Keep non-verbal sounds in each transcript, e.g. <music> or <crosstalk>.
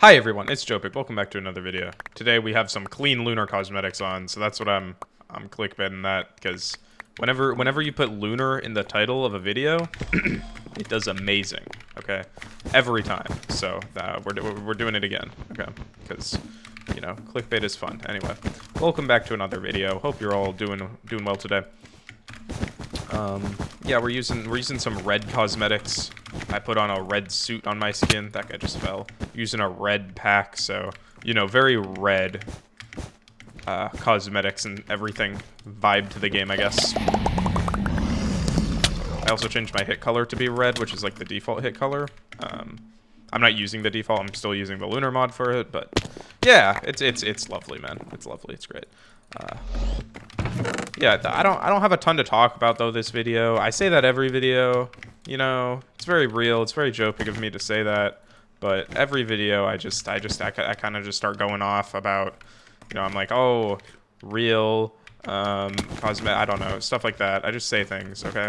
Hi everyone, it's Jopic. Welcome back to another video. Today we have some clean lunar cosmetics on, so that's what I'm I'm clickbaiting that because whenever whenever you put lunar in the title of a video, <clears throat> it does amazing. Okay, every time. So uh, we're we're doing it again. Okay, because you know clickbait is fun. Anyway, welcome back to another video. Hope you're all doing doing well today. Um, yeah, we're using we're using some red cosmetics. I put on a red suit on my skin. That guy just fell. Using a red pack, so you know, very red uh, cosmetics and everything vibe to the game, I guess. I also changed my hit color to be red, which is like the default hit color. Um, I'm not using the default. I'm still using the lunar mod for it, but yeah, it's it's it's lovely, man. It's lovely. It's great. Uh, yeah, I don't I don't have a ton to talk about though this video. I say that every video. You know, it's very real. It's very joking of me to say that, but every video I just I just I, I kind of just start going off about, you know, I'm like, "Oh, real um cosmetic, I don't know, stuff like that. I just say things, okay?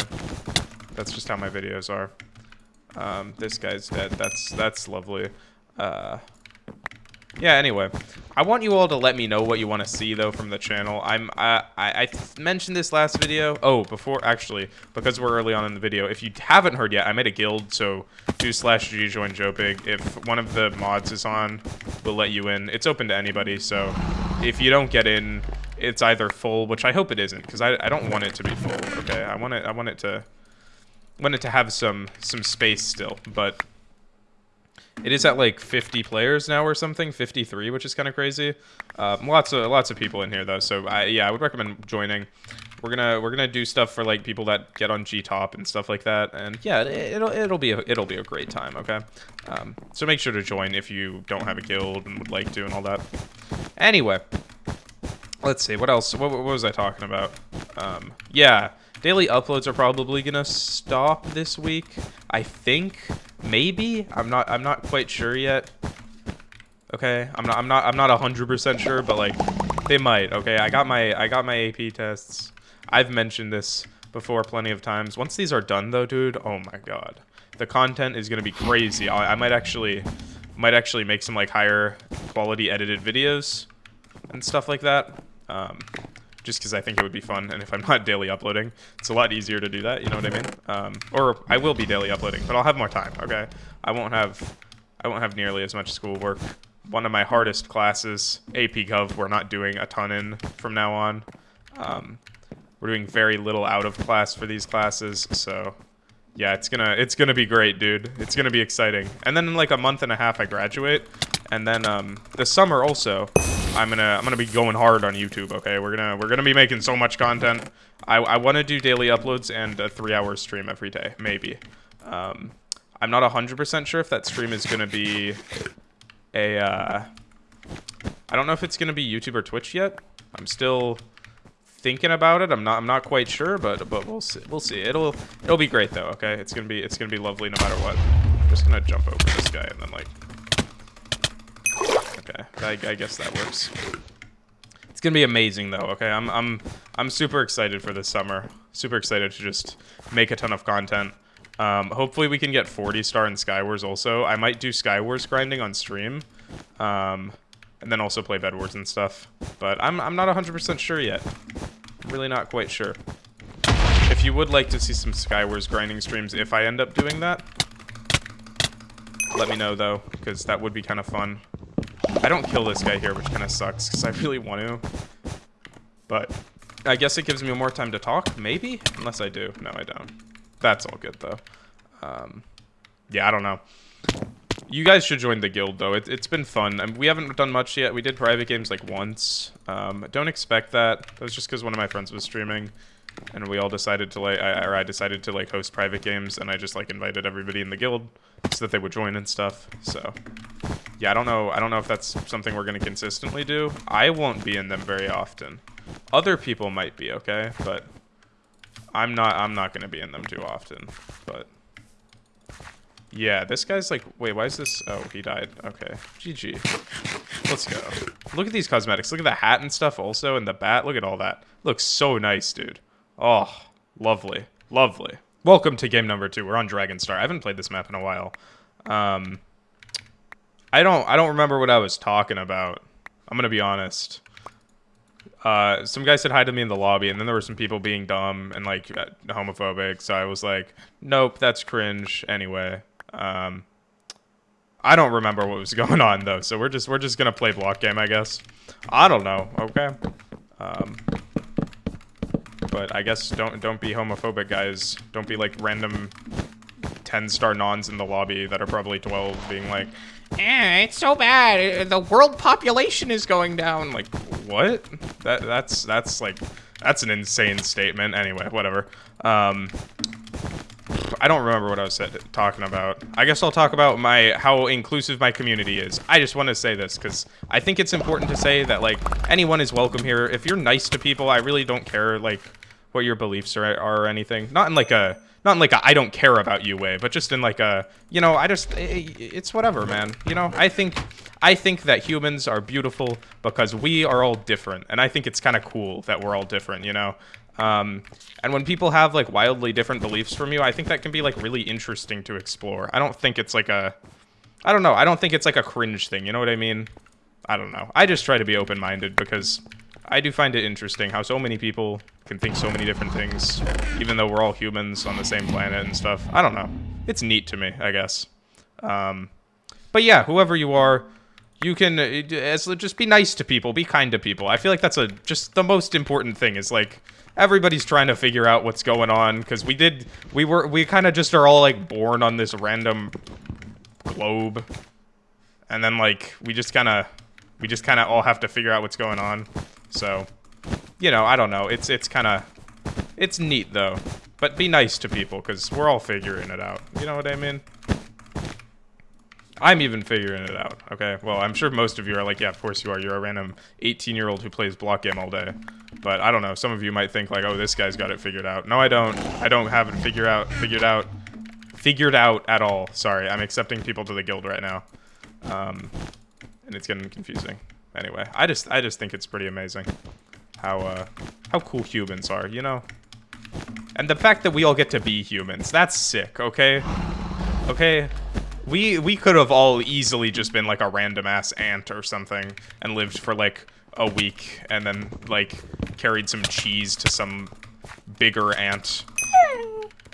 That's just how my videos are. Um this guy's dead. That's that's lovely. Uh yeah, anyway, I want you all to let me know what you want to see though from the channel. I'm I I, I mentioned this last video. Oh, before actually, because we're early on in the video, if you haven't heard yet, I made a guild. So do slash g join Jopig. If one of the mods is on, we'll let you in. It's open to anybody. So if you don't get in, it's either full, which I hope it isn't, because I I don't want it to be full. Okay, I want it I want it to want it to have some some space still, but it is at like 50 players now or something, 53, which is kind of crazy. Um, lots of lots of people in here though, so I, yeah, I would recommend joining. We're gonna we're gonna do stuff for like people that get on G Top and stuff like that, and yeah, it, will it'll be a, it'll be a great time. Okay, um, so make sure to join if you don't have a guild and would like to and all that. Anyway, let's see what else. What, what was I talking about? Um, yeah, daily uploads are probably gonna stop this week. I think maybe? I'm not i'm not quite sure yet. Okay i'm not i'm not i'm not 100 percent sure but like they might. Okay i got my i got my ap tests. I've mentioned this before plenty of times. Once these are done though dude oh my god. The content is gonna be crazy. I, I might actually might actually make some like higher quality edited videos and stuff like that. Um just because I think it would be fun. And if I'm not daily uploading, it's a lot easier to do that. You know what I mean? Um, or I will be daily uploading, but I'll have more time. Okay, I won't have I won't have nearly as much schoolwork. One of my hardest classes, AP Gov, we're not doing a ton in from now on. Um, we're doing very little out of class for these classes, so yeah, it's gonna it's gonna be great, dude. It's gonna be exciting. And then in like a month and a half, I graduate, and then um, the summer also. I'm gonna I'm gonna be going hard on YouTube. Okay, we're gonna we're gonna be making so much content. I I want to do daily uploads and a three-hour stream every day, maybe. Um, I'm not hundred percent sure if that stream is gonna be a. Uh, I don't know if it's gonna be YouTube or Twitch yet. I'm still thinking about it. I'm not I'm not quite sure, but but we'll see. We'll see. It'll it'll be great though. Okay, it's gonna be it's gonna be lovely no matter what. I'm just gonna jump over this guy and then like I, I guess that works. It's gonna be amazing though. Okay, I'm I'm I'm super excited for this summer. Super excited to just make a ton of content. Um, hopefully we can get 40 star in Skywars also. I might do Skywars grinding on stream. Um, and then also play Bed Wars and stuff. But I'm, I'm not 100% sure yet. I'm really not quite sure. If you would like to see some Skywars grinding streams if I end up doing that, let me know though, because that would be kind of fun. I don't kill this guy here, which kind of sucks, because I really want to. But I guess it gives me more time to talk, maybe? Unless I do. No, I don't. That's all good, though. Um, yeah, I don't know. You guys should join the guild, though. It, has been fun. I mean, we haven't done much yet. We did private games, like, once. Um, don't expect that. That was just because one of my friends was streaming and we all decided to like I, or I decided to like host private games and I just like invited everybody in the guild so that they would join and stuff so yeah I don't know I don't know if that's something we're gonna consistently do I won't be in them very often other people might be okay but I'm not I'm not gonna be in them too often but yeah this guy's like wait why is this oh he died okay GG <laughs> let's go look at these cosmetics look at the hat and stuff also and the bat look at all that looks so nice dude Oh, lovely. Lovely. Welcome to game number two. We're on Dragonstar. I haven't played this map in a while. Um, I don't I don't remember what I was talking about. I'm gonna be honest. Uh, some guy said hi to me in the lobby, and then there were some people being dumb and like uh, homophobic. So I was like, "Nope, that's cringe." Anyway, um, I don't remember what was <laughs> going on though. So we're just we're just gonna play block game, I guess. I don't know. Okay. Um, but I guess don't don't be homophobic, guys. Don't be like random 10 star nons in the lobby that are probably 12 being like, eh, it's so bad. The world population is going down. Like, what? That that's that's like that's an insane statement. Anyway, whatever. Um, I don't remember what I was said, talking about. I guess I'll talk about my how inclusive my community is. I just want to say this because I think it's important to say that like anyone is welcome here. If you're nice to people, I really don't care like what your beliefs are, are or anything. Not in like a not in like a I don't care about you way, but just in like a you know I just it's whatever, man. You know I think I think that humans are beautiful because we are all different, and I think it's kind of cool that we're all different. You know. Um, and when people have like wildly different beliefs from you, I think that can be like really interesting to explore. I don't think it's like a, I don't know. I don't think it's like a cringe thing. You know what I mean? I don't know. I just try to be open-minded because I do find it interesting how so many people can think so many different things, even though we're all humans on the same planet and stuff. I don't know. It's neat to me, I guess. Um, but yeah, whoever you are, you can uh, as just be nice to people, be kind to people. I feel like that's a just the most important thing is like everybody's trying to figure out what's going on because we did we were we kind of just are all like born on this random globe and then like we just kind of we just kind of all have to figure out what's going on so you know, I don't know. It's it's kind of it's neat though. But be nice to people because we're all figuring it out. You know what I mean? I'm even figuring it out. Okay. Well, I'm sure most of you are like, yeah, of course you are. You're a random 18 year old who plays block game all day. But I don't know. Some of you might think like, oh, this guy's got it figured out. No, I don't. I don't have it figured out. Figured out. Figured out at all. Sorry, I'm accepting people to the guild right now, um, and it's getting confusing. Anyway, I just I just think it's pretty amazing how uh, how cool humans are, you know? And the fact that we all get to be humans, that's sick, okay? Okay? We we could have all easily just been like a random ass ant or something and lived for like a week and then like carried some cheese to some bigger ant.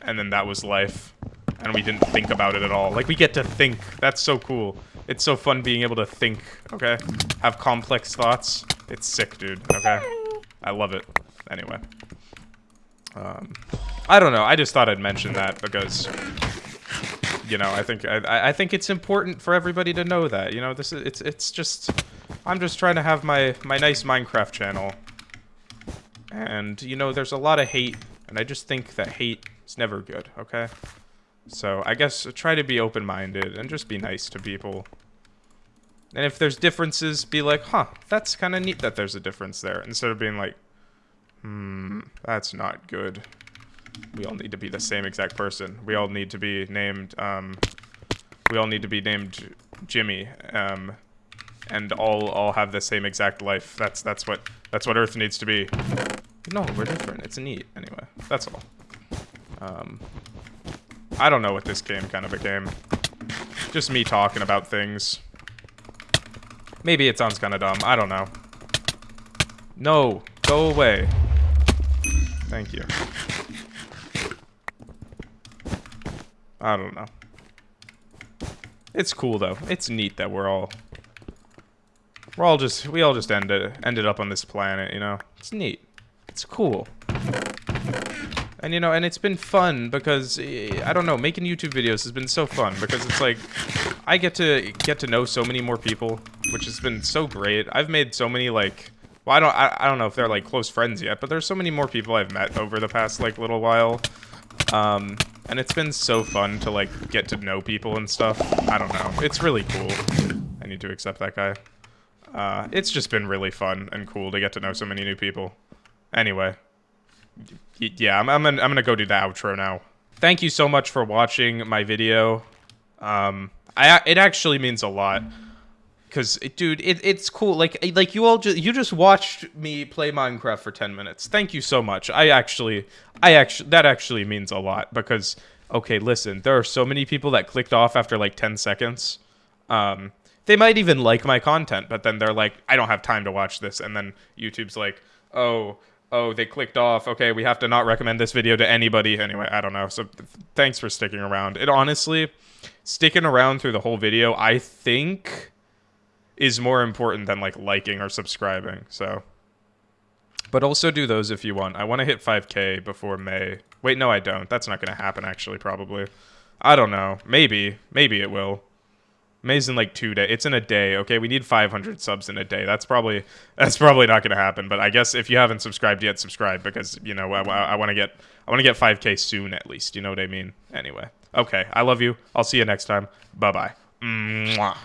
And then that was life. And we didn't think about it at all. Like we get to think. That's so cool. It's so fun being able to think, okay? Have complex thoughts. It's sick, dude, okay? I love it. Anyway. Um, I don't know. I just thought I'd mention that because, you know, I think I, I think it's important for everybody to know that. You know, this is it's it's just I'm just trying to have my my nice Minecraft channel, and you know, there's a lot of hate, and I just think that hate is never good. Okay. So I guess try to be open-minded and just be nice to people. And if there's differences, be like, huh, that's kind of neat that there's a difference there. Instead of being like, hmm, that's not good. We all need to be the same exact person. We all need to be named, um, we all need to be named Jimmy, um, and all all have the same exact life. That's that's what that's what Earth needs to be. No, we're different. It's neat. Anyway, that's all. Um, I don't know what this game kind of became. Just me talking about things. Maybe it sounds kind of dumb. I don't know. No. Go away. Thank you. I don't know. It's cool though. It's neat that we're all we're all just we all just ended ended up on this planet, you know. It's neat. It's cool. And you know, and it's been fun because I don't know, making YouTube videos has been so fun because it's like I get to get to know so many more people, which has been so great. I've made so many like well, I don't I, I don't know if they're like close friends yet, but there's so many more people I've met over the past like little while. Um and it's been so fun to like get to know people and stuff. I don't know. It's really cool. I need to accept that guy. Uh, it's just been really fun and cool to get to know so many new people. Anyway, yeah, I'm, I'm, gonna, I'm gonna go do the outro now. Thank you so much for watching my video. Um, I it actually means a lot because dude, it, it's cool. Like like you all just you just watched me play Minecraft for ten minutes. Thank you so much. I actually I actually that actually means a lot because okay, listen, there are so many people that clicked off after like ten seconds. Um, they might even like my content, but then they're like, I don't have time to watch this, and then YouTube's like, oh, oh, they clicked off. Okay, we have to not recommend this video to anybody. Anyway, I don't know. So th- thanks for sticking around. It honestly, sticking around through the whole video, I think is more important than like liking or subscribing. So, but also do those if you want. I want to hit 5K before May. Wait, no, I don't. That's not going to happen. Actually, probably. I don't know. Maybe. Maybe it will. May's in like two days. It's in a day. Okay, we need 500 subs in a day. That's probably that's probably not going to happen. But I guess if you haven't subscribed yet, subscribe because you know I, I want to get I want to get 5K soon at least. You know what I mean? Anyway, okay. I love you. I'll see you next time. Bye bye. Mwah.